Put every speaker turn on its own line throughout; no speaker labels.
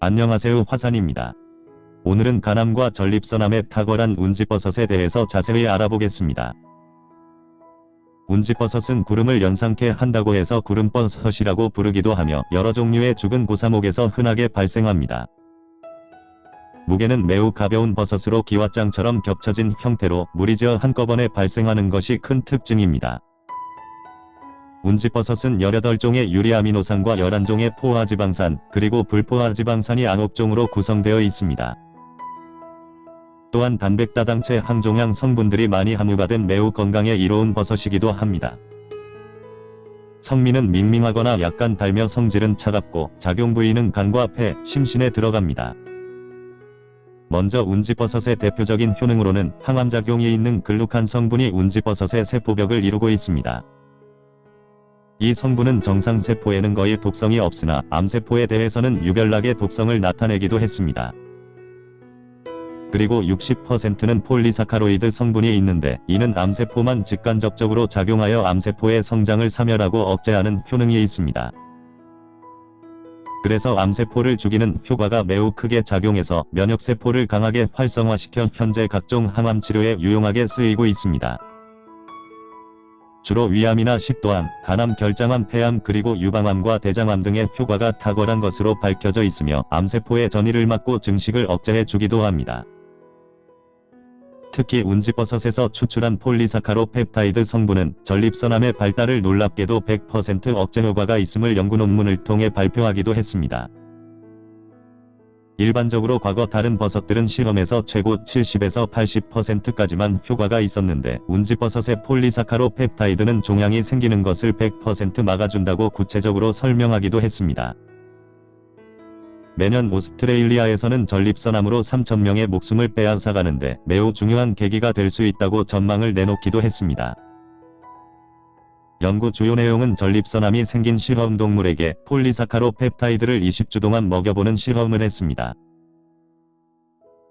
안녕하세요 화산입니다. 오늘은 간암과 전립선암에 탁월한 운지버섯에 대해서 자세히 알아보겠습니다. 운지버섯은 구름을 연상케 한다고 해서 구름버섯이라고 부르기도 하며 여러 종류의 죽은 고사목에서 흔하게 발생합니다. 무게는 매우 가벼운 버섯으로 기와장처럼 겹쳐진 형태로 무리지어 한꺼번에 발생하는 것이 큰 특징입니다. 운지버섯은 18종의 유리아미노산과 11종의 포화지방산, 그리고 불포화지방산이 9종으로 구성되어 있습니다. 또한 단백다당체 항종양 성분들이 많이 함유가 된 매우 건강에 이로운 버섯이기도 합니다. 성미는 밍밍하거나 약간 달며 성질은 차갑고 작용 부위는 간과 폐, 심신에 들어갑니다. 먼저 운지버섯의 대표적인 효능으로는 항암작용이 있는 글루칸 성분이 운지버섯의 세포벽을 이루고 있습니다. 이 성분은 정상세포에는 거의 독성이 없으나 암세포에 대해서는 유별나게 독성을 나타내기도 했습니다. 그리고 60%는 polysaccharide 성분이 있는데 이는 암세포만 직간접적으로 작용하여 암세포의 성장을 사멸하고 억제하는 효능이 있습니다. 그래서 암세포를 죽이는 효과가 매우 크게 작용해서 면역세포를 강하게 활성화시켜 현재 각종 항암 치료에 유용하게 쓰이고 있습니다. 주로 위암이나 식도암, 간암, 결장암, 폐암 그리고 유방암과 대장암 등의 효과가 탁월한 것으로 밝혀져 있으며 암세포의 전이를 막고 증식을 억제해 주기도 합니다. 특히 운지버섯에서 추출한 폴리사카로 펩타이드 성분은 전립선암의 발달을 놀랍게도 100% 억제 효과가 있음을 연구 논문을 통해 발표하기도 했습니다. 일반적으로 과거 다른 버섯들은 실험에서 최고 70에서 80%까지만 효과가 있었는데 운지버섯의 폴리사카로 펩타이드는 종양이 생기는 것을 100% 막아준다고 구체적으로 설명하기도 했습니다. 매년 오스트레일리아에서는 전립선암으로 3천명의 목숨을 빼앗아가는데 매우 중요한 계기가 될 수 있다고 전망을 내놓기도 했습니다. 연구 주요 내용은 전립선암이 생긴 실험동물에게 polysaccharopeptide를 20주 동안 먹여보는 실험을 했습니다.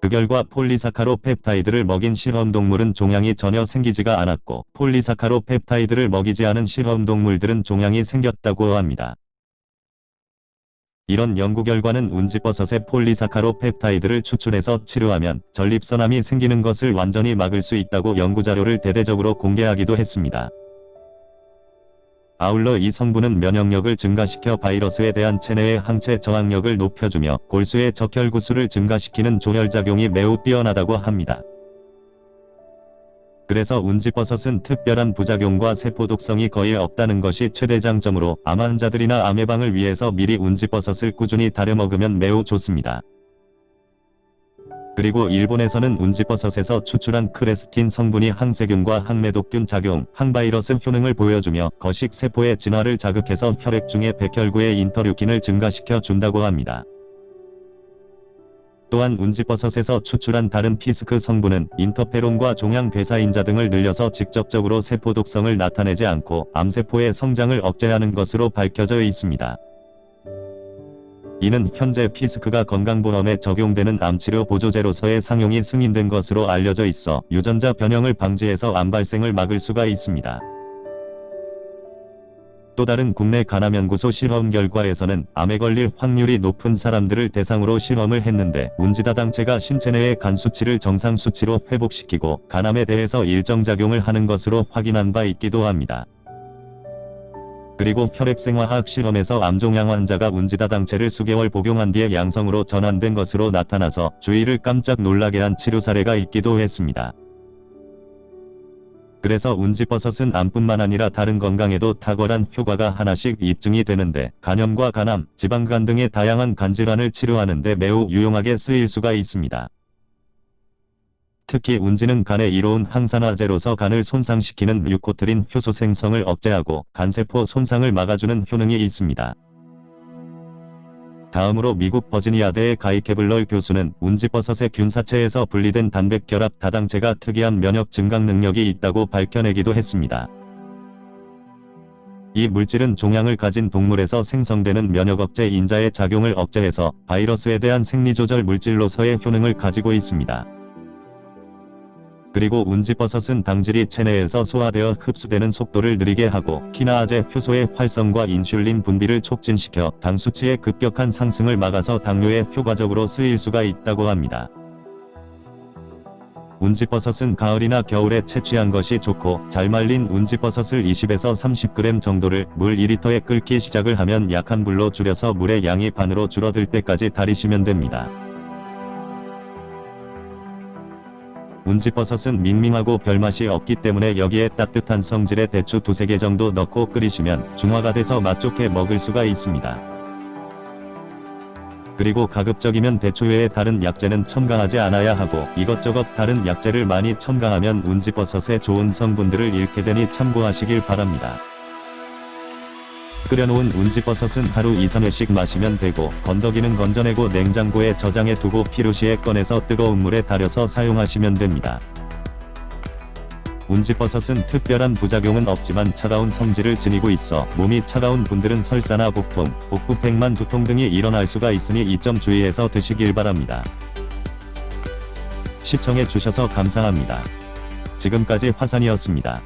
그 결과 polysaccharopeptide를 먹인 실험동물은 종양이 전혀 생기지가 않았고 polysaccharopeptide를 먹이지 않은 실험동물들은 종양이 생겼다고 합니다. 이런 연구 결과는 운지버섯의 폴리사카로 펩타이드를 추출해서 치료하면 전립선암이 생기는 것을 완전히 막을 수 있다고 연구자료를 대대적으로 공개하기도 했습니다. 아울러 이 성분은 면역력을 증가시켜 바이러스에 대한 체내의 항체 저항력을 높여주며 골수의 적혈구수를 증가시키는 조혈작용이 매우 뛰어나다고 합니다. 그래서 운지버섯은 특별한 부작용과 세포독성이 거의 없다는 것이 최대 장점으로 암 환자들이나 암 예방을 위해서 미리 운지버섯을 꾸준히 다려 먹으면 매우 좋습니다. 그리고 일본에서는 운지버섯에서 추출한 크레스틴 성분이 항세균과 항매독균 작용, 항바이러스 효능을 보여주며 거식 세포의 진화를 자극해서 혈액 중의 백혈구의 인터류킨을 증가시켜 준다고 합니다. 또한 운지버섯에서 추출한 다른 피스크 성분은 인터페론과 종양괴사인자 등을 늘려서 직접적으로 세포 독성을 나타내지 않고 암세포의 성장을 억제하는 것으로 밝혀져 있습니다. 이는 현재 피스크가 건강보험에 적용되는 암치료 보조제로서의 상용이 승인된 것으로 알려져 있어 유전자 변형을 방지해서 암 발생을 막을 수가 있습니다. 또 다른 국내 간암연구소 실험 결과에서는 암에 걸릴 확률이 높은 사람들을 대상으로 실험을 했는데 운지다 당체가 신체 내의 간 수치를 정상 수치로 회복시키고 간암에 대해서 일정 작용을 하는 것으로 확인한 바 있기도 합니다. 그리고 혈액생화학 실험에서 암종양 환자가 운지다 당체를 수개월 복용한 뒤에 양성으로 전환된 것으로 나타나서 주위를 깜짝 놀라게 한 치료 사례가 있기도 했습니다. 그래서 운지버섯은 암뿐만 아니라 다른 건강에도 탁월한 효과가 하나씩 입증이 되는데 간염과 간암, 지방간 등의 다양한 간질환을 치료하는 데 매우 유용하게 쓰일 수가 있습니다. 특히 운지는 간에 이로운 항산화제로서 간을 손상시키는 뮤코트린 효소 생성을 억제하고 간세포 손상을 막아주는 효능이 있습니다. 다음으로 미국 버지니아대의 가이 케블럴 교수는 운지버섯의 균사체에서 분리된 단백결합 다당체가 특이한 면역 증강 능력이 있다고 밝혀내기도 했습니다. 이 물질은 종양을 가진 동물에서 생성되는 면역억제 인자의 작용을 억제해서 바이러스에 대한 생리조절 물질로서의 효능을 가지고 있습니다. 그리고 운지버섯은 당질이 체내에서 소화되어 흡수되는 속도를 느리게 하고 키나아제 효소의 활성과 인슐린 분비를 촉진시켜 당 수치의 급격한 상승을 막아서 당뇨에 효과적으로 쓰일 수가 있다고 합니다. 운지버섯은 가을이나 겨울에 채취한 것이 좋고 잘 말린 운지버섯을 20에서 30g 정도를 물 2리터에 끓기 시작을 하면 약한 불로 줄여서 물의 양이 반으로 줄어들 때까지 달이시면 됩니다. 운지버섯은 밍밍하고 별맛이 없기 때문에 여기에 따뜻한 성질의 대추 두세 개 정도 넣고 끓이시면 중화가 돼서 맛 좋게 먹을 수가 있습니다. 그리고 가급적이면 대추 외에 다른 약재는 첨가하지 않아야 하고 이것저것 다른 약재를 많이 첨가하면 운지버섯의 좋은 성분들을 잃게 되니 참고하시길 바랍니다. 끓여놓은 운지버섯은 하루 2-3회씩 마시면 되고 건더기는 건져내고 냉장고에 저장해 두고 필요시에 꺼내서 뜨거운 물에 달여서 사용하시면 됩니다. 운지버섯은 특별한 부작용은 없지만 차가운 성질을 지니고 있어 몸이 차가운 분들은 설사나 복통, 복부 팽만 두통 등이 일어날 수가 있으니 이 점 주의해서 드시길 바랍니다. 시청해 주셔서 감사합니다. 지금까지 화산이었습니다.